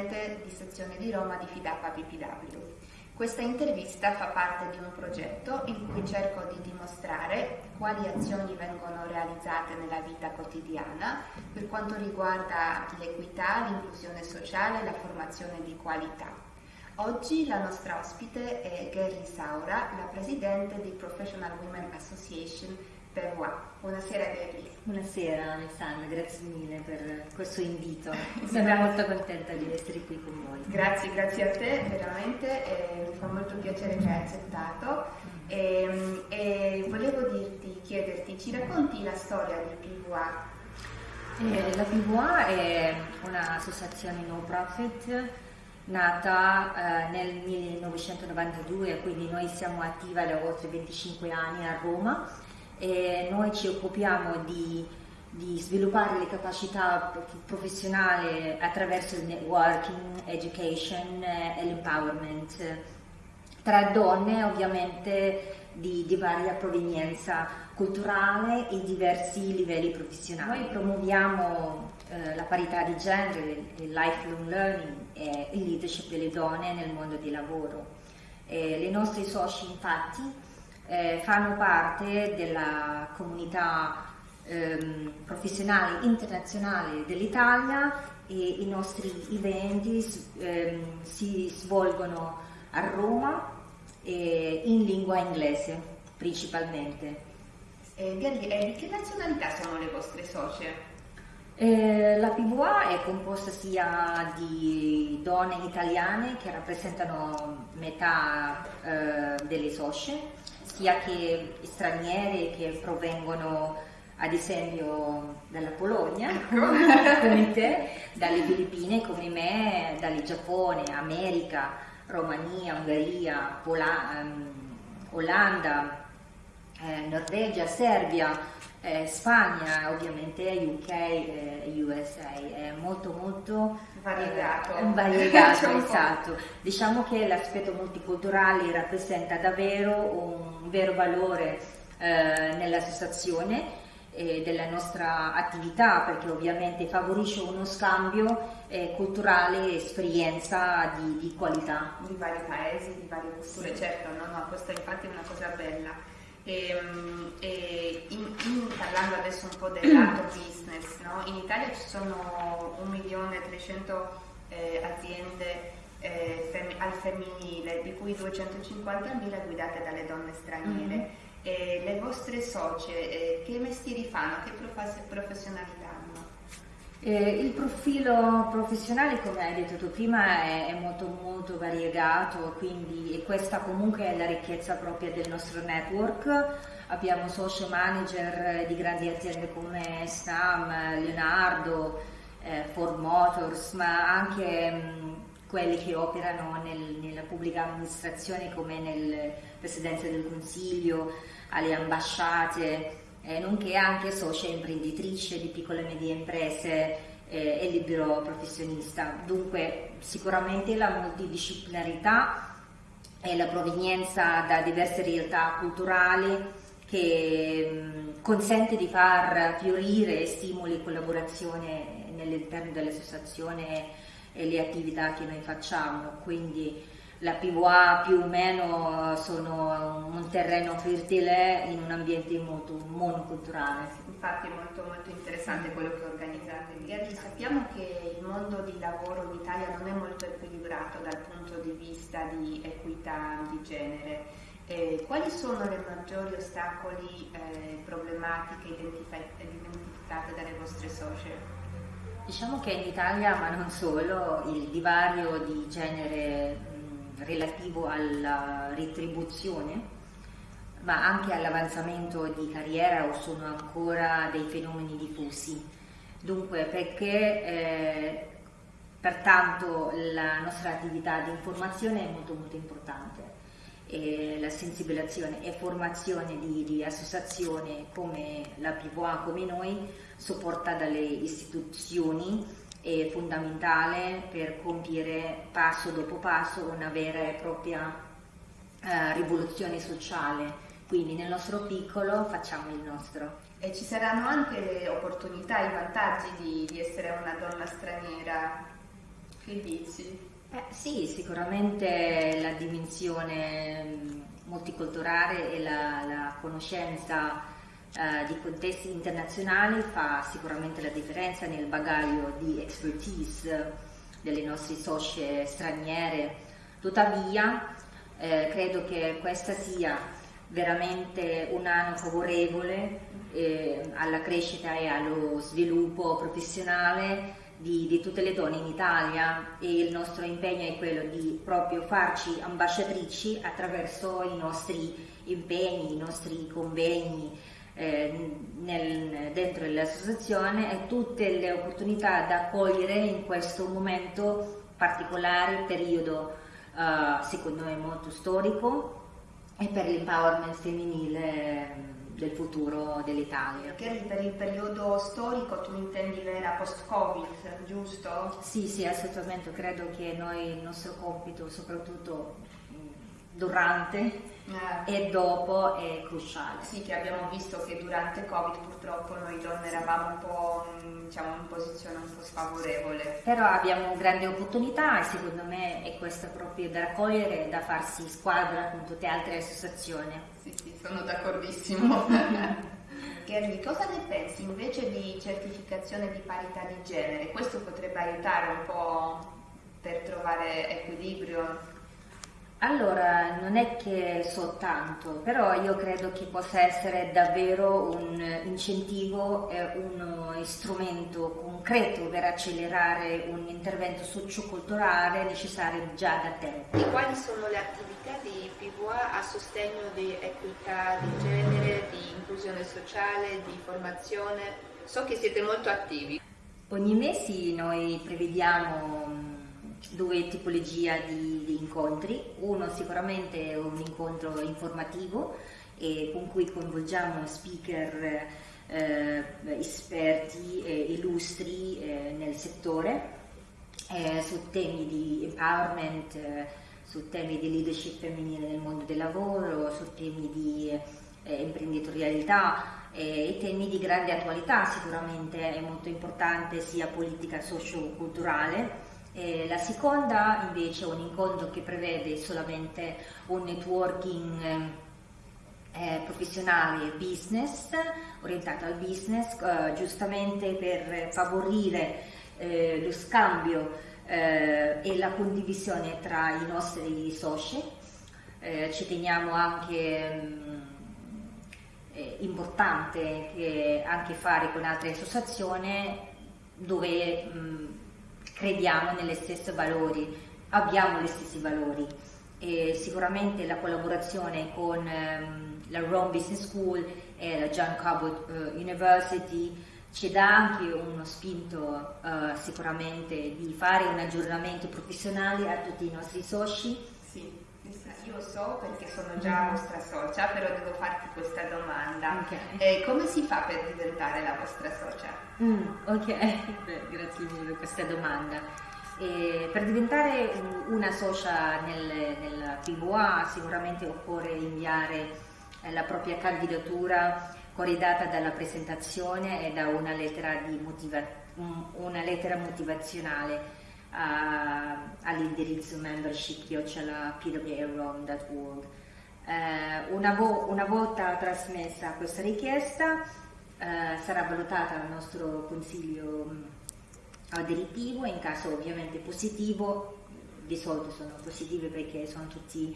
vicepresidente di sezione di Roma di Fidapa PPW. Questa intervista fa parte di un progetto in cui cerco di dimostrare quali azioni vengono realizzate nella vita quotidiana per quanto riguarda l'equità, l'inclusione sociale e la formazione di qualità. Oggi la nostra ospite è Gary Saura, la presidente di Professional Women Association Pevois. Buonasera Gary. Buonasera Alessandra, grazie mille per questo invito. Sono molto contenta di essere qui con voi. Grazie, grazie a te veramente, e mi fa molto piacere che hai accettato. E, e volevo dirti, chiederti, ci racconti la storia di Pivois? Eh, la Pivois è un'associazione no profit nata eh, nel 1992, quindi noi siamo attiva da oltre 25 anni a Roma e noi ci occupiamo di, di sviluppare le capacità professionali attraverso il networking, education e l'empowerment tra donne ovviamente di, di varia provenienza culturale e diversi livelli professionali. Noi promuoviamo eh, la parità di genere, il lifelong learning e il leadership delle donne nel mondo del lavoro. Eh, le nostre soci infatti eh, fanno parte della comunità ehm, professionale internazionale dell'Italia e i nostri eventi ehm, si svolgono a Roma in lingua inglese principalmente. Eh, di che nazionalità sono le vostre socie? Eh, la PVA è composta sia di donne italiane che rappresentano metà eh, delle socie, sia che straniere che provengono ad esempio dalla Polonia, ecco. come te, dalle Filippine come me, dal Giappone, America, Romania, Ungheria, Pola, um, Olanda, eh, Norvegia, Serbia, eh, Spagna, ovviamente UK e eh, USA, è molto molto variegato. Eh, variegato esatto. Diciamo che l'aspetto multiculturale rappresenta davvero un vero valore eh, nell'associazione e della nostra attività perché ovviamente favorisce uno scambio eh, culturale e esperienza di, di, qualità. Di vari paesi, di varie culture, certo, no, no, questa infatti è una cosa bella. E, ehm, e in, in, parlando adesso un po' del lato business, no? in Italia ci sono 1.300.000 eh, aziende eh, fem- al femminile, di cui 250.000 guidate dalle donne straniere. Mm-hmm. Le vostre socie eh, che mestieri fanno, che prof- professionalità? Eh, il profilo professionale, come hai detto tu prima, è, è molto, molto variegato, quindi questa comunque è la ricchezza propria del nostro network. Abbiamo social manager di grandi aziende come Stam, Leonardo, eh, Ford Motors, ma anche mh, quelli che operano nel, nella pubblica amministrazione come nel Presidenza del Consiglio, alle ambasciate eh, nonché anche socia imprenditrice di piccole e medie imprese eh, e libero professionista. Dunque sicuramente la multidisciplinarità e la provenienza da diverse realtà culturali che consente di far fiorire stimoli e collaborazione nell'interno dell'associazione e le attività che noi facciamo. Quindi la PVA più o meno sono un terreno fertile in un ambiente molto monoculturale. Infatti è molto, molto interessante quello che organizzate. Gherli, sappiamo che il mondo di lavoro in Italia non è molto equilibrato dal punto di vista di equità di genere. Eh, quali sono le maggiori ostacoli, eh, problematiche identificate dalle vostre socie? Diciamo che in Italia, ma non solo, il divario di genere relativo alla retribuzione, ma anche all'avanzamento di carriera o sono ancora dei fenomeni diffusi. Dunque, perché eh, pertanto la nostra attività di informazione è molto molto importante. E la sensibilizzazione e formazione di, di associazioni come la PVA, come noi, supporta dalle istituzioni è fondamentale per compiere passo dopo passo una vera e propria eh, rivoluzione sociale quindi nel nostro piccolo facciamo il nostro. E ci saranno anche le opportunità, i vantaggi di, di essere una donna straniera? Che dici? Eh, sì, sicuramente la dimensione mm, multiculturale e la, la conoscenza eh, di contesti internazionali fa sicuramente la differenza nel bagaglio di expertise delle nostre socie straniere. Tuttavia, eh, credo che questa sia veramente un anno favorevole eh, alla crescita e allo sviluppo professionale di, di, tutte le donne in Italia e il nostro impegno è quello di proprio farci ambasciatrici attraverso i nostri impegni, i nostri convegni eh, nel, dentro l'associazione e tutte le opportunità da cogliere in questo momento particolare, periodo eh, secondo me molto storico e per l'empowerment femminile del futuro dell'Italia. Perché per il periodo storico tu intendi l'era post-Covid, giusto? Sì, sì, assolutamente, credo che noi il nostro compito, soprattutto durante eh. e dopo è cruciale. Sì, che abbiamo visto che durante Covid purtroppo noi donne eravamo un po' diciamo, in posizione un po' sfavorevole. Però abbiamo grandi opportunità e secondo me è questa proprio da raccogliere e da farsi squadra con tutte le altre associazioni. Sì, sì, sono d'accordissimo. Gerli, cosa ne pensi invece di certificazione di parità di genere? Questo potrebbe aiutare un po' per trovare equilibrio allora, non è che so tanto, però io credo che possa essere davvero un incentivo e uno strumento concreto per accelerare un intervento socioculturale necessario già da tempo. E quali sono le attività di PVA a sostegno di equità di genere, di inclusione sociale, di formazione? So che siete molto attivi. Ogni mese noi prevediamo due tipologie di, di, incontri, uno sicuramente è un incontro informativo eh, con cui coinvolgiamo speaker eh, esperti e illustri eh, nel settore eh, su temi di empowerment, eh, su temi di leadership femminile nel mondo del lavoro, su temi di eh, imprenditorialità e temi di grande attualità. Sicuramente è molto importante sia politica socio-culturale eh, la seconda invece è un incontro che prevede solamente un networking eh, professionale e business, orientato al business, eh, giustamente per favorire eh, lo scambio eh, e la condivisione tra i nostri soci. Eh, ci teniamo anche mh, mm, importante che anche fare con altre associazioni dove mh, mm, crediamo nelle stesse valori, abbiamo gli stessi valori. E sicuramente la collaborazione con um, la Rome Business School e la John Cabot uh, University ci dà anche uno spinto uh, sicuramente di fare un aggiornamento professionale a tutti i nostri soci. Sì, io so perché sono già mm. vostra socia, però devo farti questa domanda. Okay. Eh, come si fa per diventare la vostra socia? Mm, ok, Beh, grazie mille per questa domanda. E per diventare una socia nel, nel PVA sicuramente occorre inviare eh, la propria candidatura corredata dalla presentazione e da una lettera, motiva- una lettera motivazionale uh, all'indirizzo membership.pwarom.org. Uh, una, vo- una volta trasmessa questa richiesta eh, sarà valutata dal nostro consiglio direttivo in caso ovviamente positivo, di solito sono positive perché sono tutte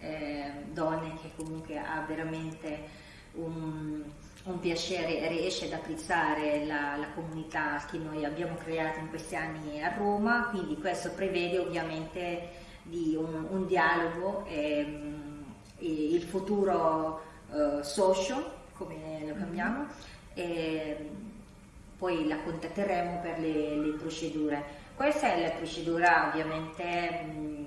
eh, donne che comunque ha veramente un, un piacere riesce ad apprezzare la, la, comunità che noi abbiamo creato in questi anni a Roma, quindi questo prevede ovviamente di un, un dialogo e, mm, e, il futuro uh, socio, come lo chiamiamo, e poi la contatteremo per le, le procedure. Questa è la procedura ovviamente mh,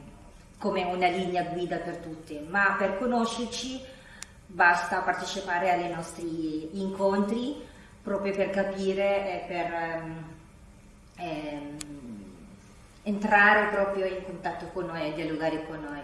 come una linea guida per tutti, ma per conoscerci basta partecipare ai nostri incontri proprio per capire e per um, ehm, entrare proprio in contatto con noi e dialogare con noi.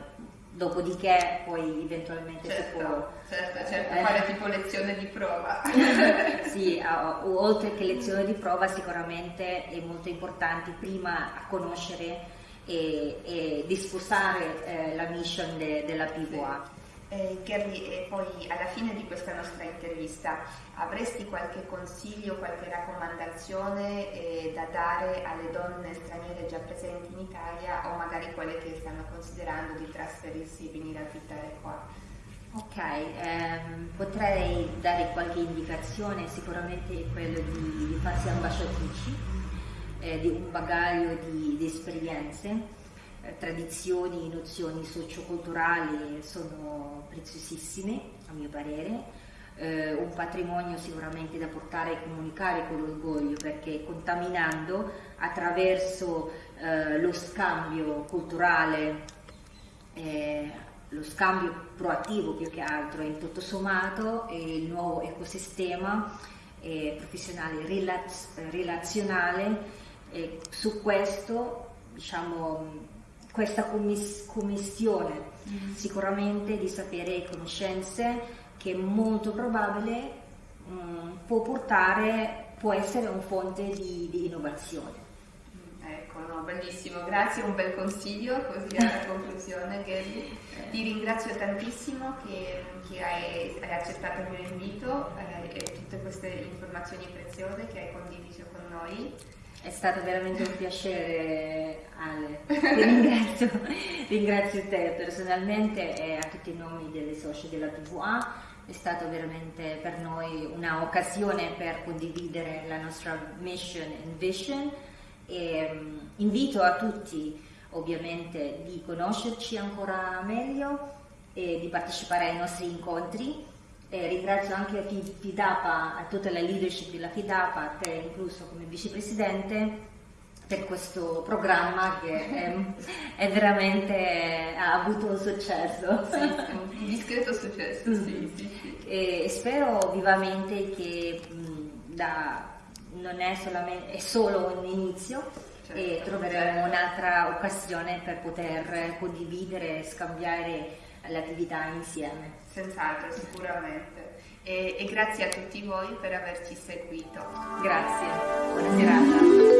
dopodiché poi eventualmente certo, si può... Certo, certo, eh, fare tipo lezione di prova. sì, oltre che lezione di prova sicuramente è molto importante prima conoscere e, e disposare eh, la mission de, della PVA. Sì. Eh, e poi alla fine di questa nostra intervista avresti qualche consiglio, qualche raccomandazione eh, da dare alle donne straniere già presenti in Italia o magari quelle che stanno considerando di trasferirsi e venire a abitare qua? Ok, ehm, potrei dare qualche indicazione, sicuramente quello di, di farsi ambasciatrici, eh, di un bagaglio di, di esperienze eh, tradizioni, nozioni socioculturali sono preziosissime, a mio parere. Eh, un patrimonio sicuramente da portare e comunicare con l'orgoglio perché contaminando attraverso eh, lo scambio culturale, eh, lo scambio proattivo più che altro, in tutto sommato il nuovo ecosistema eh, professionale relaz- relazionale su questo diciamo questa commiss- commissione mm. sicuramente di sapere e conoscenze che è molto probabile mm, può portare, può essere un fonte di, di innovazione. Mm, ecco, no, bellissimo, grazie, un bel consiglio così alla conclusione Gary. Ti ringrazio tantissimo che, che hai, hai, accettato il mio invito eh, e tutte queste informazioni preziose che hai condiviso con noi. È stato veramente un piacere Ale, ti ringrazio, ringrazio te personalmente e a tutti i nomi delle soci della PVA, è stata veramente per noi un'occasione per condividere la nostra mission and vision. E um, invito a tutti ovviamente di conoscerci ancora meglio e di partecipare ai nostri incontri eh, ringrazio anche FIDAPA, a tutta la leadership della FIDAPA, a te incluso come vicepresidente, per questo programma che è, è veramente ha avuto un successo. Sì, un discreto successo, sì, sì, sì. E spero vivamente che mh, da, non è, solamente, è solo un inizio certo, e troveremo certo. un'altra occasione per poter condividere e scambiare l'attività insieme. Senz'altro, sicuramente. E, e grazie a tutti voi per averci seguito. Grazie, buona serata.